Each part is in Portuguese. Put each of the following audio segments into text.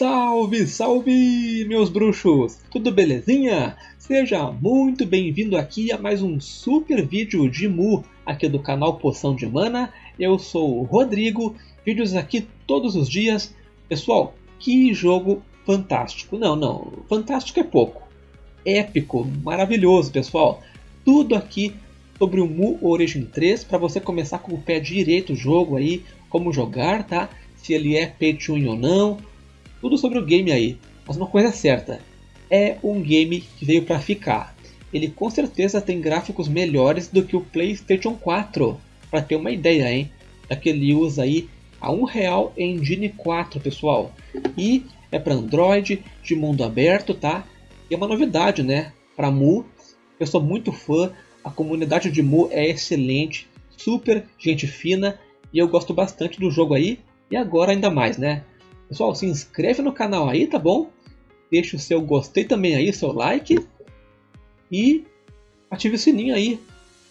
Salve, salve, meus bruxos! Tudo belezinha? Seja muito bem-vindo aqui a mais um super vídeo de Mu aqui do canal Poção de Mana. Eu sou o Rodrigo, vídeos aqui todos os dias. Pessoal, que jogo fantástico! Não, não, fantástico é pouco. Épico, maravilhoso, pessoal. Tudo aqui sobre o Mu Origin 3 para você começar com o pé direito o jogo aí, como jogar, tá? Se ele é pay ou não, tudo sobre o game aí. Mas uma coisa é certa, é um game que veio para ficar. Ele com certeza tem gráficos melhores do que o PlayStation 4, para ter uma ideia, hein? Daquele usa aí a um real Engine 4, pessoal. E é para Android, de mundo aberto, tá? E é uma novidade, né? Para Mu, eu sou muito fã, a comunidade de Mu é excelente, super gente fina e eu gosto bastante do jogo aí. E agora ainda mais, né? Pessoal, se inscreve no canal aí, tá bom? Deixa o seu gostei também aí, seu like. E ative o sininho aí.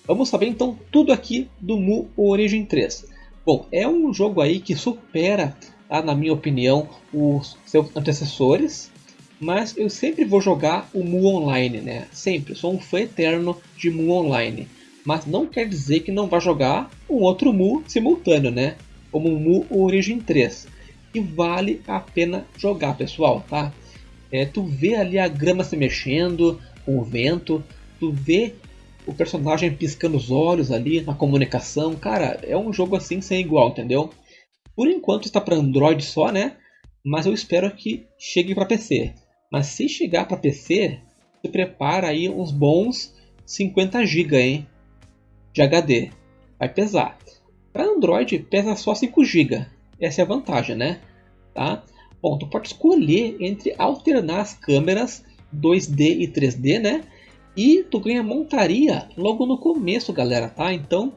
Vamos saber então tudo aqui do Mu Origin 3. Bom, é um jogo aí que supera, tá, na minha opinião, os seus antecessores. Mas eu sempre vou jogar o Mu Online, né? Sempre. Sou um fã eterno de Mu Online. Mas não quer dizer que não vá jogar um outro Mu simultâneo, né? Como o Mu Origin 3 e vale a pena jogar, pessoal, tá? É, tu vê ali a grama se mexendo com o vento, tu vê o personagem piscando os olhos ali na comunicação, cara, é um jogo assim sem igual, entendeu? Por enquanto está para Android só, né? Mas eu espero que chegue para PC. Mas se chegar para PC, se prepara aí uns bons 50 GB, hein? De HD. Vai pesar. Para Android pesa só 5 GB. Essa é a vantagem, né? Tá? Bom, tu pode escolher entre alternar as câmeras 2D e 3D, né? E tu ganha montaria logo no começo, galera, tá? Então,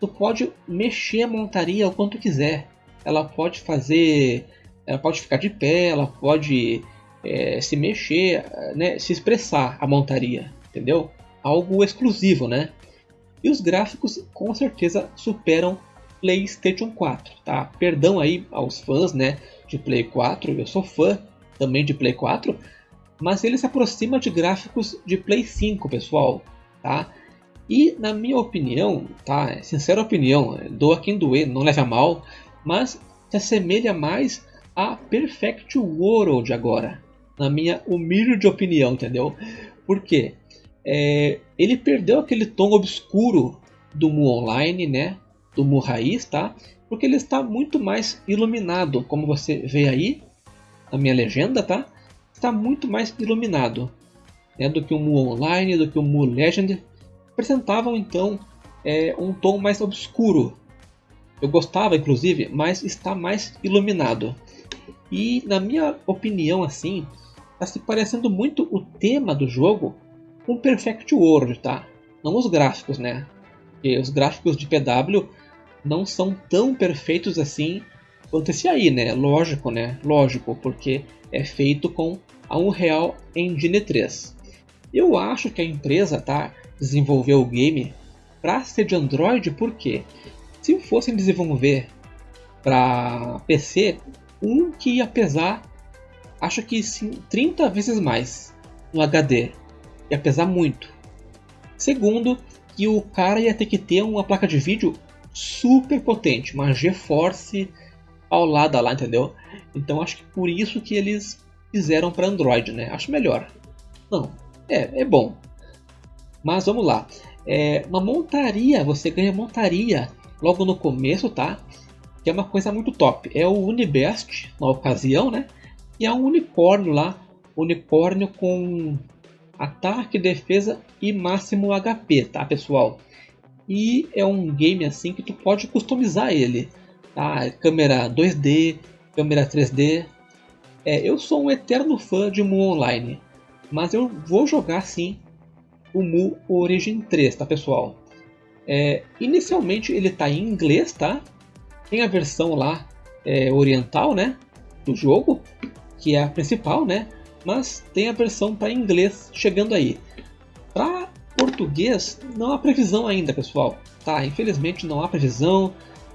tu pode mexer a montaria o quanto quiser. Ela pode fazer, ela pode ficar de pé, ela pode é, se mexer, né? Se expressar a montaria, entendeu? Algo exclusivo, né? E os gráficos com certeza superam PlayStation 4, tá? Perdão aí aos fãs, né, de Play 4, eu sou fã também de Play 4, mas ele se aproxima de gráficos de Play 5, pessoal, tá? E na minha opinião, tá? Sincera opinião, doa quem doer, não leve a mal, mas se assemelha mais a Perfect World agora, na minha humilde opinião, entendeu? Por quê? É, ele perdeu aquele tom obscuro do Mu Online, né? Do Mu raiz, tá? Porque ele está muito mais iluminado, como você vê aí na minha legenda, tá? Está muito mais iluminado né, do que o Mu Online, do que o Mu Legend. Apresentavam então é, um tom mais obscuro. Eu gostava, inclusive, mas está mais iluminado. E na minha opinião, assim, está se parecendo muito o tema do jogo com Perfect World, tá? Não os gráficos, né? Porque os gráficos de PW não são tão perfeitos assim quanto esse aí, né? Lógico, né? Lógico, porque é feito com a Unreal Engine 3. Eu acho que a empresa tá desenvolveu o game para ser de Android, porque se fossem desenvolver para PC, um que ia pesar, acho que sim, 30 vezes mais no HD, ia pesar muito. Segundo, que o cara ia ter que ter uma placa de vídeo super potente, uma GeForce paulada lá, entendeu? Então acho que por isso que eles fizeram para Android, né? Acho melhor. Não, é, é bom. Mas vamos lá. É, uma montaria, você ganha montaria logo no começo, tá? Que é uma coisa muito top. É o Unibest, na ocasião, né? E é um unicórnio lá. Unicórnio com ataque, defesa e máximo HP, tá pessoal? E é um game assim que tu pode customizar ele. Tá? Câmera 2D, câmera 3D. É, eu sou um eterno fã de Mu Online, mas eu vou jogar sim o Mu Origin 3, tá pessoal? É, inicialmente ele está em inglês, tá? Tem a versão lá é, oriental, né? Do jogo, que é a principal, né? Mas tem a versão para inglês chegando aí. Para português, não há previsão ainda, pessoal. Tá, infelizmente não há previsão.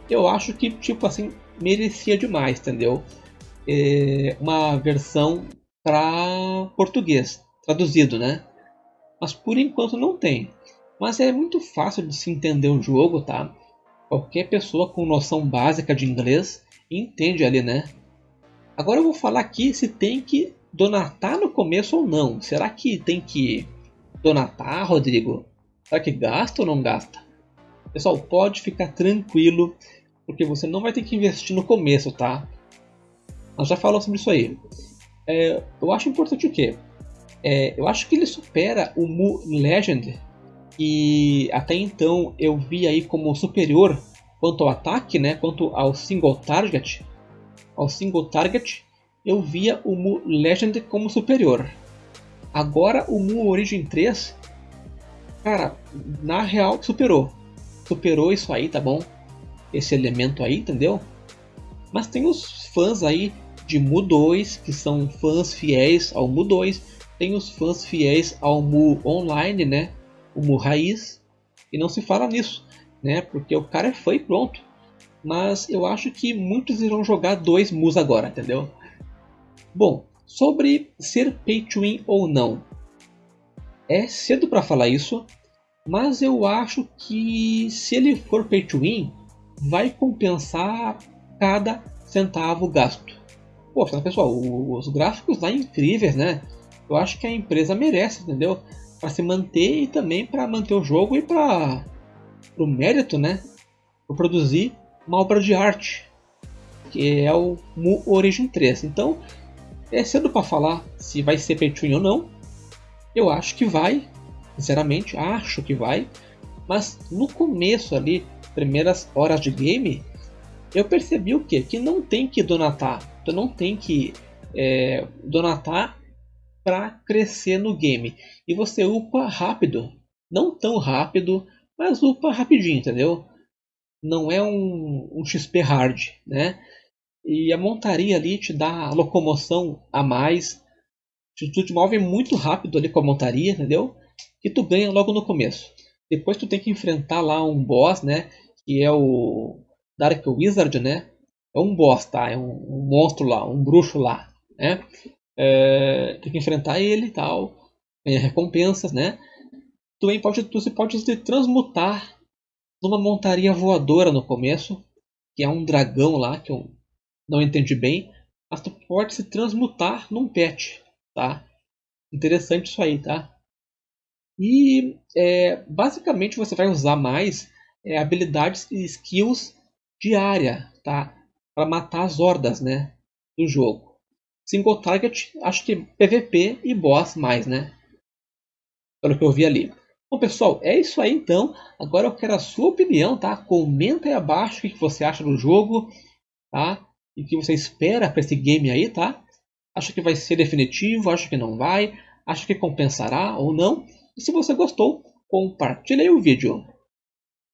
Eu acho que, tipo assim, merecia demais, entendeu? é, uma versão para português, traduzido, né? Mas por enquanto não tem. Mas é muito fácil de se entender o jogo, tá? Qualquer pessoa com noção básica de inglês entende ali, né? Agora eu vou falar aqui se tem que donatar no começo ou não. Será que tem que donatar, Rodrigo? Será que gasta ou não gasta? Pessoal, pode ficar tranquilo, porque você não vai ter que investir no começo, tá? Nós já falamos sobre isso aí. É, eu acho importante o quê? É, eu acho que ele supera o Mu Legend, que até então eu vi aí como superior quanto ao ataque, né? Quanto ao single target. Ao single target, eu via o Mu Legend como superior. Agora o Mu Origin 3 Cara, na real superou. Superou isso aí, tá bom? Esse elemento aí, entendeu? Mas tem os fãs aí de Mu 2, que são fãs fiéis ao Mu 2. Tem os fãs fiéis ao Mu Online, né? O Mu Raiz. E não se fala nisso, né? Porque o cara é fã e pronto. Mas eu acho que muitos irão jogar dois Mus agora, entendeu? Bom, sobre ser pay to win ou não. É cedo para falar isso, mas eu acho que se ele for pay to win, vai compensar cada centavo gasto. Poxa, pessoal, os gráficos lá incríveis, né? Eu acho que a empresa merece, entendeu? Para se manter e também para manter o jogo e para o mérito, né? Para produzir uma obra de arte, que é o Mu Origin 3. Então, é cedo para falar se vai ser pay ou não, eu acho que vai, sinceramente, acho que vai. Mas no começo ali, primeiras horas de game, eu percebi o que? Que não tem que donatar. Tu não tem que é, donatar para crescer no game. E você upa rápido. Não tão rápido, mas upa rapidinho, entendeu? Não é um, um XP hard, né? E a montaria ali te dá locomoção a mais, Tu te move muito rápido ali com a montaria, entendeu? Que tu ganha logo no começo. Depois tu tem que enfrentar lá um boss, né? Que é o Dark Wizard, né? É um boss, tá? É um, um monstro lá, um bruxo lá, né? É, tem que enfrentar ele e tal. Ganhar recompensas, né? Tu também pode, tu, você pode se transmutar numa montaria voadora no começo, que é um dragão lá, que eu não entendi bem. Mas tu pode se transmutar num pet tá? Interessante isso aí, tá? E é, basicamente você vai usar mais é, habilidades e skills de área, tá? Para matar as hordas, né? Do jogo. Single target, acho que PVP e boss mais, né? Pelo que eu vi ali. Bom pessoal, é isso aí então. Agora eu quero a sua opinião, tá? Comenta aí abaixo o que você acha do jogo, tá? E que você espera para esse game aí, tá? Acha que vai ser definitivo? Acha que não vai? Acha que compensará ou não? E se você gostou, compartilhe o vídeo.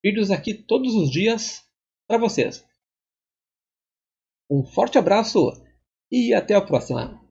Vídeos aqui todos os dias para vocês. Um forte abraço e até a próxima!